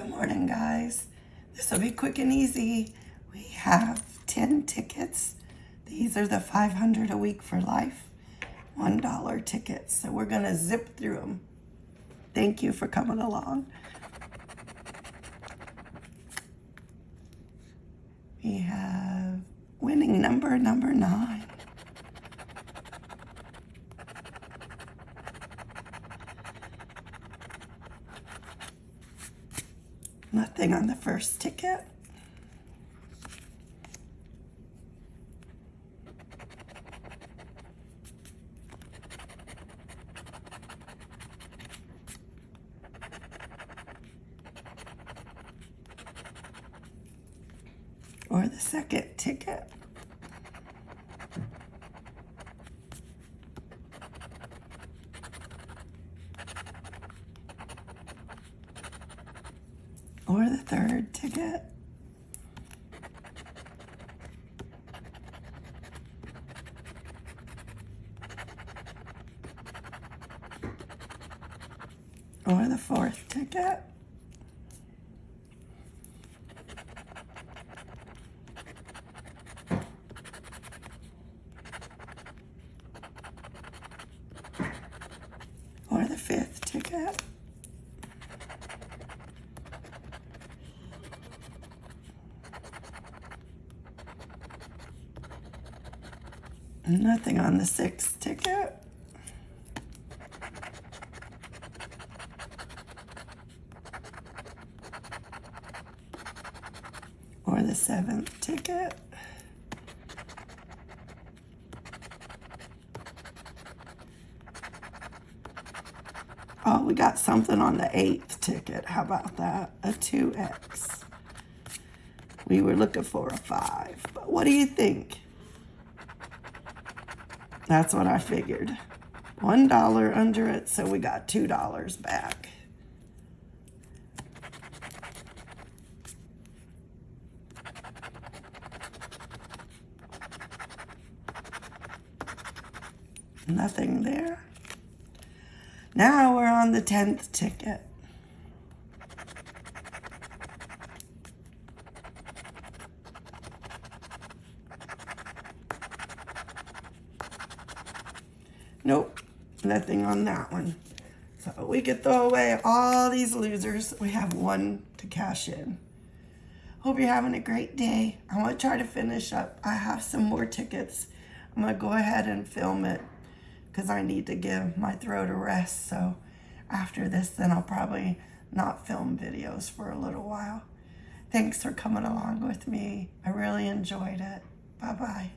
morning, guys. This will be quick and easy. We have 10 tickets. These are the 500 a week for life, $1 tickets. So we're going to zip through them. Thank you for coming along. We have winning number number nine. Nothing on the first ticket. Or the second ticket. Or the third ticket. Or the fourth ticket. Or the fifth ticket. Nothing on the sixth ticket. Or the seventh ticket. Oh, we got something on the eighth ticket. How about that? A 2X. We were looking for a 5. But what do you think? That's what I figured. $1 under it, so we got $2 back. Nothing there. Now we're on the 10th ticket. Nope, nothing on that one. So we could throw away all these losers. We have one to cash in. Hope you're having a great day. I want to try to finish up. I have some more tickets. I'm going to go ahead and film it because I need to give my throat a rest. So after this, then I'll probably not film videos for a little while. Thanks for coming along with me. I really enjoyed it. Bye-bye.